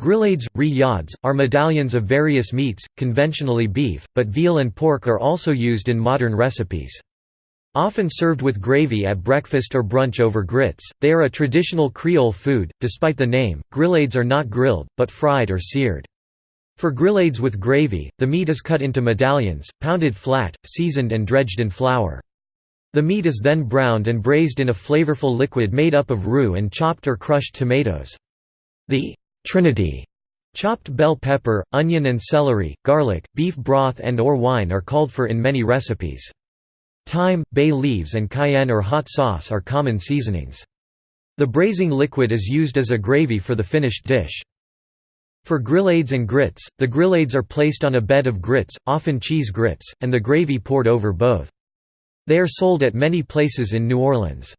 Grillades, riyads, are medallions of various meats, conventionally beef, but veal and pork are also used in modern recipes. Often served with gravy at breakfast or brunch over grits, they are a traditional Creole food. Despite the name, grillades are not grilled, but fried or seared. For grillades with gravy, the meat is cut into medallions, pounded flat, seasoned and dredged in flour. The meat is then browned and braised in a flavorful liquid made up of roux and chopped or crushed tomatoes. The Trinity Chopped bell pepper, onion and celery, garlic, beef broth and or wine are called for in many recipes. Thyme, bay leaves and cayenne or hot sauce are common seasonings. The braising liquid is used as a gravy for the finished dish. For grillades and grits, the grillades are placed on a bed of grits, often cheese grits, and the gravy poured over both. They are sold at many places in New Orleans.